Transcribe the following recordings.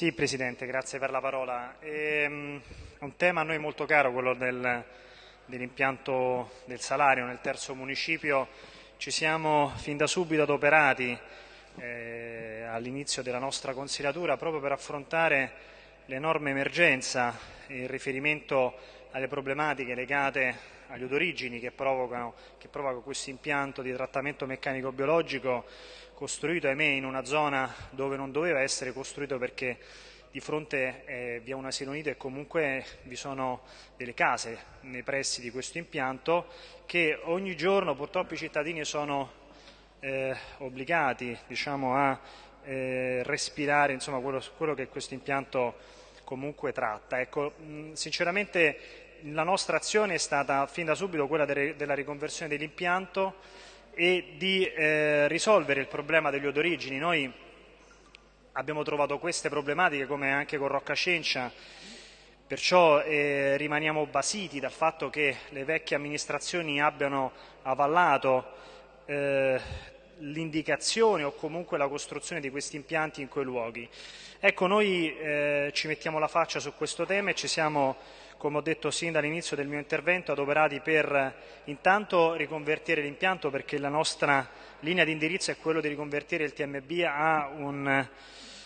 Sì, Presidente, grazie per la parola. È ehm, un tema a noi molto caro, quello del, dell'impianto del salario nel terzo municipio. Ci siamo fin da subito adoperati eh, all'inizio della nostra consigliatura proprio per affrontare l'enorme emergenza in riferimento alle problematiche legate agli odorigini che provocano, che provocano questo impianto di trattamento meccanico biologico costruito, ahimè, in una zona dove non doveva essere costruito perché di fronte eh, vi è un asilo nido e comunque vi sono delle case nei pressi di questo impianto che ogni giorno purtroppo i cittadini sono eh, obbligati diciamo, a eh, respirare insomma, quello, quello, che questo impianto comunque tratta. Ecco, mh, sinceramente la nostra azione è stata fin da subito quella de della riconversione dell'impianto e di eh, risolvere il problema degli odorigini. Noi abbiamo trovato queste problematiche come anche con Rocca Cencia, perciò eh, rimaniamo basiti dal fatto che le vecchie amministrazioni abbiano avallato eh, l'indicazione o comunque la costruzione di questi impianti in quei luoghi. Ecco, noi eh, ci mettiamo la faccia su questo tema e ci siamo, come ho detto sin dall'inizio del mio intervento, adoperati per intanto riconvertire l'impianto perché la nostra linea di indirizzo è quello di riconvertire il TMB a un,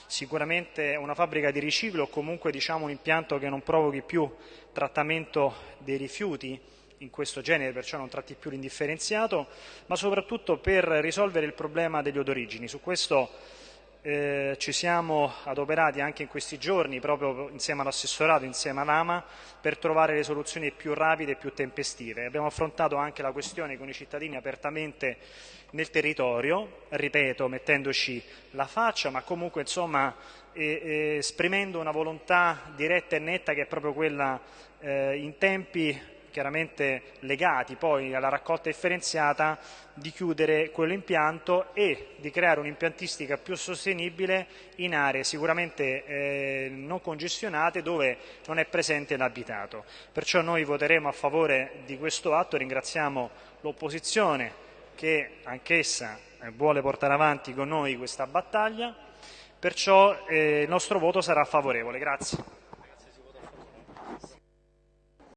sicuramente una fabbrica di riciclo o comunque diciamo, un impianto che non provochi più trattamento dei rifiuti in questo genere, perciò non tratti più l'indifferenziato, ma soprattutto per risolvere il problema degli odorigini. Su questo eh, ci siamo adoperati anche in questi giorni, proprio insieme all'assessorato, insieme all'AMA, per trovare le soluzioni più rapide e più tempestive. Abbiamo affrontato anche la questione con i cittadini apertamente nel territorio, ripeto, mettendoci la faccia, ma comunque insomma eh, esprimendo una volontà diretta e netta che è proprio quella eh, in tempi chiaramente legati poi alla raccolta differenziata, di chiudere quell'impianto e di creare un'impiantistica più sostenibile in aree sicuramente eh, non congestionate dove non è presente l'abitato. Perciò noi voteremo a favore di questo atto, ringraziamo l'opposizione che anch'essa eh, vuole portare avanti con noi questa battaglia, perciò eh, il nostro voto sarà favorevole. Grazie.